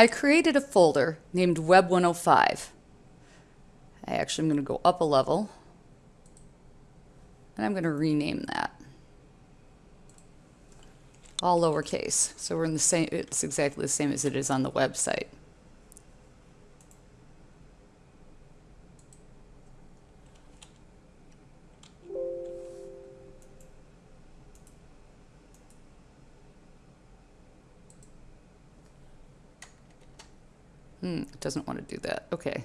I created a folder named Web 105. I actually am going to go up a level and I'm going to rename that. All lowercase. So we're in the same, it's exactly the same as it is on the website. Hmm, it doesn't want to do that. Okay.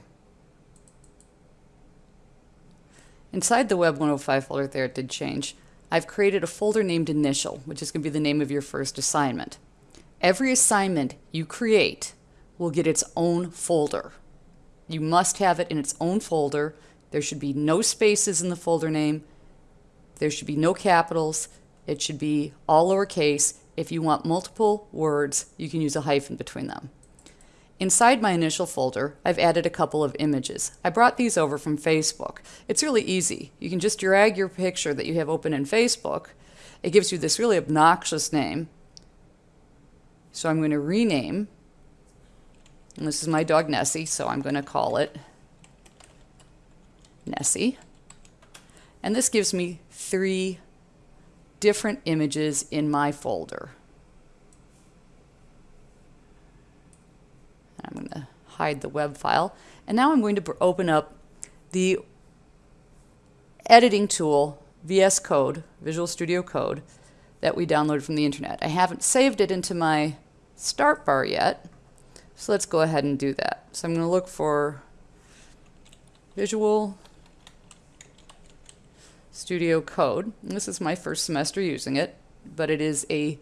Inside the Web 105 folder there, it did change. I've created a folder named Initial, which is going to be the name of your first assignment. Every assignment you create will get its own folder. You must have it in its own folder. There should be no spaces in the folder name. There should be no capitals. It should be all lowercase. If you want multiple words, you can use a hyphen between them. Inside my initial folder, I've added a couple of images. I brought these over from Facebook. It's really easy. You can just drag your picture that you have open in Facebook. It gives you this really obnoxious name. So I'm going to rename, and this is my dog Nessie, so I'm going to call it Nessie. And this gives me three different images in my folder. I'm going to hide the web file. And now I'm going to open up the editing tool, VS Code, Visual Studio Code, that we downloaded from the internet. I haven't saved it into my start bar yet, so let's go ahead and do that. So I'm going to look for Visual Studio Code. And this is my first semester using it, but it is a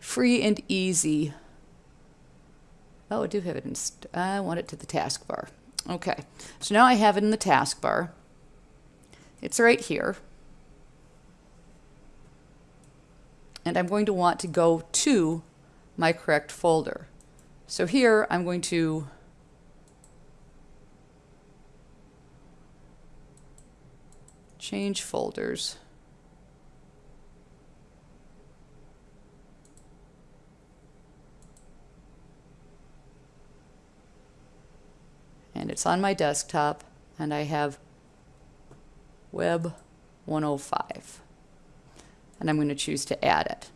free and easy Oh, I do have it in, I want it to the taskbar. Okay, so now I have it in the taskbar. It's right here. And I'm going to want to go to my correct folder. So here I'm going to change folders. It's on my desktop and I have web 105 and I'm going to choose to add it.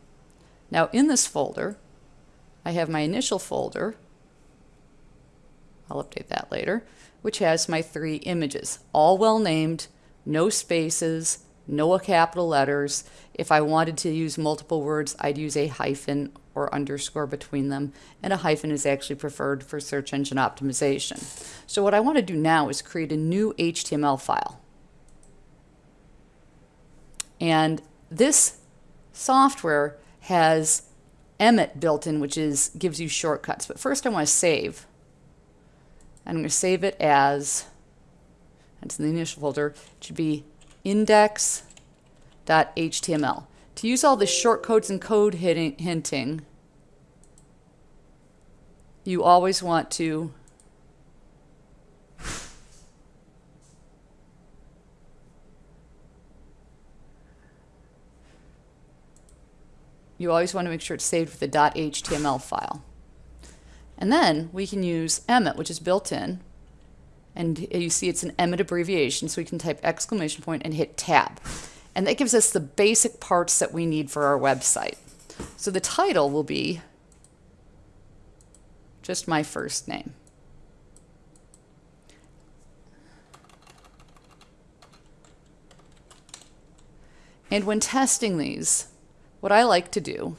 Now in this folder I have my initial folder I'll update that later which has my three images all well named no spaces no capital letters if I wanted to use multiple words I'd use a hyphen or underscore between them, and a hyphen is actually preferred for search engine optimization. So what I want to do now is create a new HTML file. And this software has Emmet built in, which is gives you shortcuts. But first I want to save. I'm going to save it as, it's in the initial folder, it should be index.html. To use all the shortcodes and code hinting, you always want to you always want to make sure it's saved with the .html file. And then we can use Emmet, which is built in. And you see it's an Emmet abbreviation, so we can type exclamation point and hit tab. And that gives us the basic parts that we need for our website. So the title will be just my first name. And when testing these, what I like to do,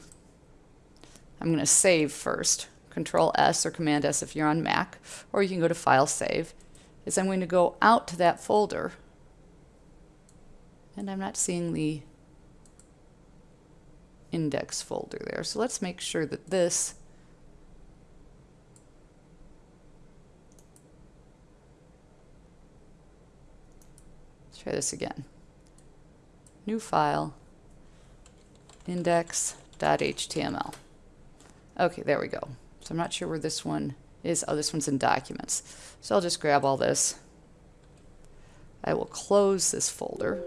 I'm going to save first, Control S or Command S if you're on Mac, or you can go to File Save, is I'm going to go out to that folder and I'm not seeing the index folder there. So let's make sure that this Let's try this again. New file, index.html. Okay, there we go. So I'm not sure where this one is. Oh, this one's in documents. So I'll just grab all this. I will close this folder.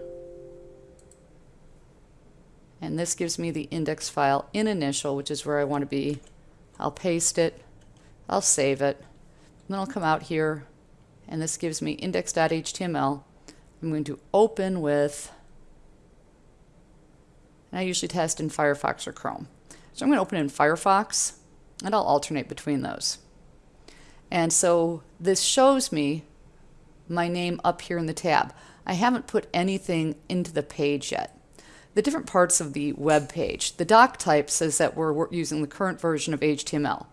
And this gives me the index file in initial, which is where I want to be. I'll paste it. I'll save it. And Then I'll come out here, and this gives me index.html. I'm going to open with, and I usually test in Firefox or Chrome. So I'm going to open in Firefox, and I'll alternate between those. And so this shows me my name up here in the tab. I haven't put anything into the page yet. The different parts of the web page. The doc type says that we're using the current version of HTML.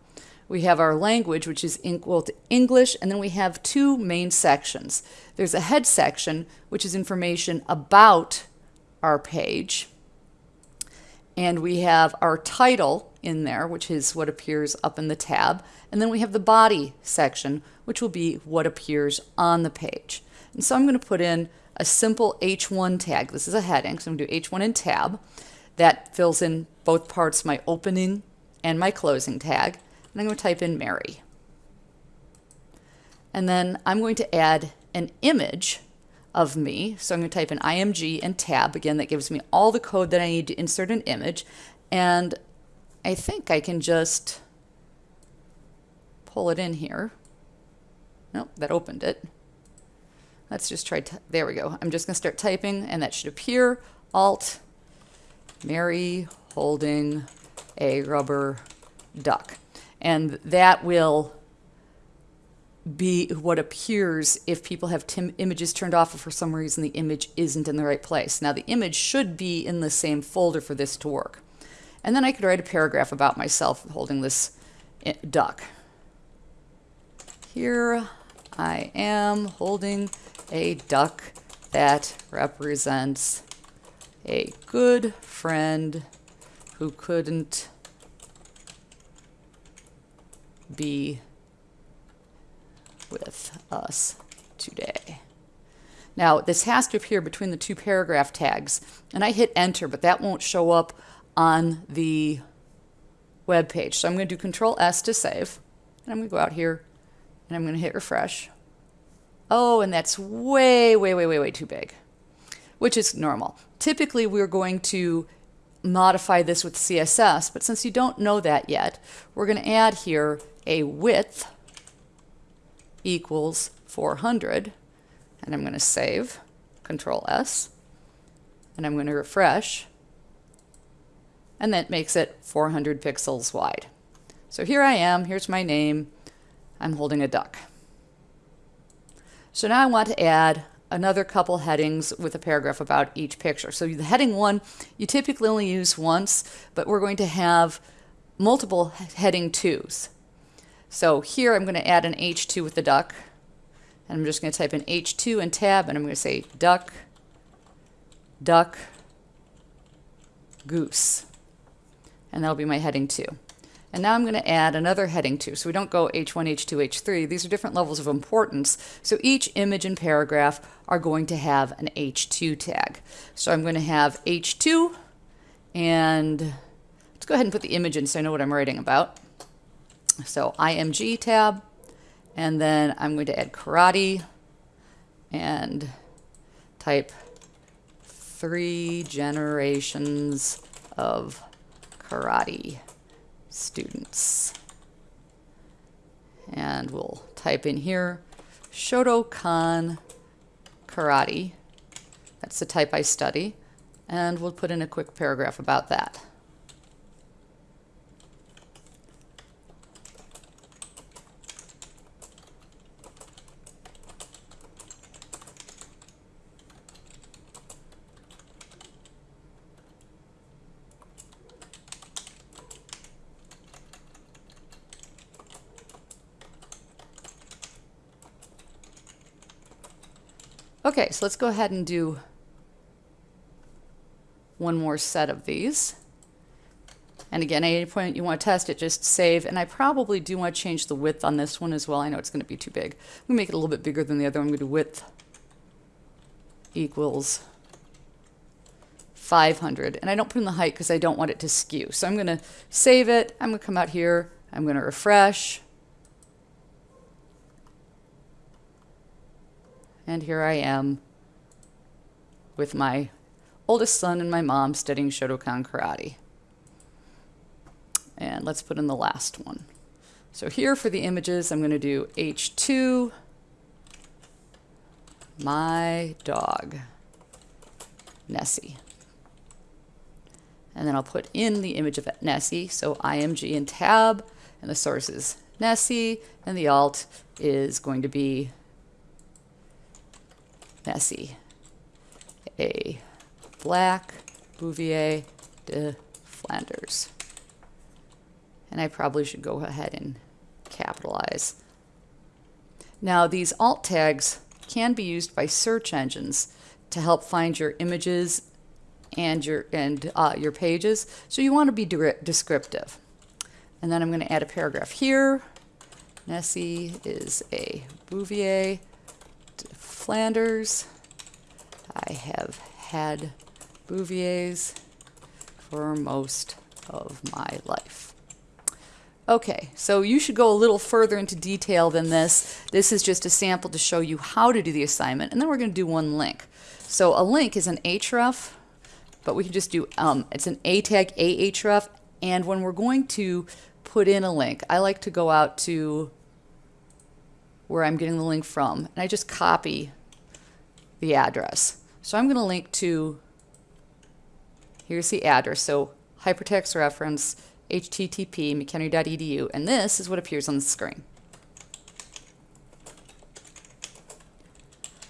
We have our language, which is equal to English, and then we have two main sections. There's a head section, which is information about our page. And we have our title in there, which is what appears up in the tab. And then we have the body section, which will be what appears on the page. And so I'm going to put in a simple H1 tag. This is a heading, so I'm going to do H1 in tab. That fills in both parts, my opening and my closing tag. And I'm going to type in Mary. And then I'm going to add an image of me. So I'm going to type in img and tab. Again, that gives me all the code that I need to insert an image. And I think I can just pull it in here. Nope, that opened it. Let's just try, to, there we go. I'm just going to start typing and that should appear. Alt, Mary holding a rubber duck. And that will be what appears if people have images turned off or for some reason the image isn't in the right place. Now the image should be in the same folder for this to work. And then I could write a paragraph about myself holding this eh, duck. Here I am holding a duck that represents a good friend who couldn't be with us today. Now, this has to appear between the two paragraph tags, and I hit enter, but that won't show up on the web page. So I'm going to do Control S to save, and I'm going to go out here, and I'm going to hit refresh. Oh, and that's way, way, way, way, way too big, which is normal. Typically, we're going to modify this with CSS, but since you don't know that yet, we're going to add here a width equals 400 and I'm going to save control S and I'm going to refresh and that makes it 400 pixels wide. So here I am, here's my name, I'm holding a duck. So now I want to add another couple headings with a paragraph about each picture. So the heading one, you typically only use once, but we're going to have multiple heading twos. So here I'm going to add an H2 with the duck. And I'm just going to type in H2 and tab, and I'm going to say duck, duck, goose. And that'll be my heading 2. And now I'm going to add another heading 2. So we don't go H1, H2, H3. These are different levels of importance. So each image and paragraph are going to have an H2 tag. So I'm going to have H2, and let's go ahead and put the image in so I know what I'm writing about. So IMG tab, and then I'm going to add karate and type three generations of karate students. And we'll type in here Shotokan Karate. That's the type I study. And we'll put in a quick paragraph about that. Okay, so let's go ahead and do one more set of these. And again, at any point you want to test it, just save. And I probably do want to change the width on this one as well. I know it's going to be too big. I'm going to make it a little bit bigger than the other. I'm going to do width equals 500. And I don't put in the height because I don't want it to skew. So I'm going to save it. I'm going to come out here. I'm going to refresh. And here I am with my oldest son and my mom studying Shotokan Karate. And let's put in the last one. So here for the images, I'm going to do H2, my dog, Nessie. And then I'll put in the image of Nessie, so IMG and tab, and the source is Nessie, and the alt is going to be Nessie. A black Bouvier de Flanders. And I probably should go ahead and capitalize. Now these alt tags can be used by search engines to help find your images and your and uh, your pages. So you want to be descriptive. And then I'm going to add a paragraph here. Nessie is a Bouvier Flanders. I have had Bouviers for most of my life. Okay, so you should go a little further into detail than this. This is just a sample to show you how to do the assignment, and then we're going to do one link. So a link is an href, but we can just do, um, it's an a tag ahref, and when we're going to put in a link, I like to go out to where I'm getting the link from, and I just copy the address. So I'm going to link to, here's the address, so hypertext reference http mchenry.edu, and this is what appears on the screen.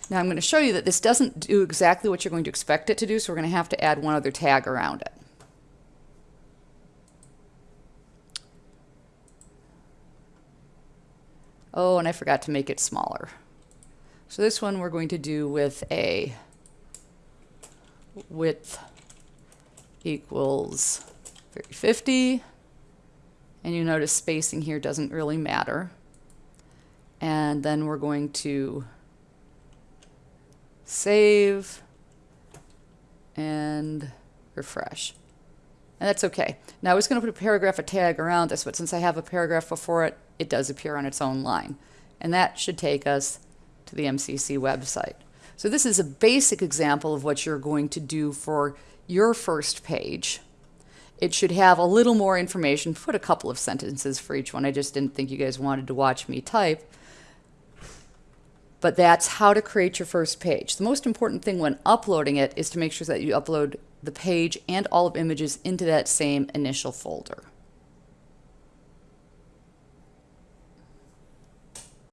Now I'm going to show you that this doesn't do exactly what you're going to expect it to do, so we're going to have to add one other tag around it. Oh, and I forgot to make it smaller. So this one we're going to do with a width equals 350. And you notice spacing here doesn't really matter. And then we're going to save and refresh. And that's okay. Now I was going to put a paragraph, a tag around this, but since I have a paragraph before it, it does appear on its own line. And that should take us to the MCC website. So this is a basic example of what you're going to do for your first page. It should have a little more information. Put a couple of sentences for each one. I just didn't think you guys wanted to watch me type. But that's how to create your first page. The most important thing when uploading it is to make sure that you upload the page and all of images into that same initial folder.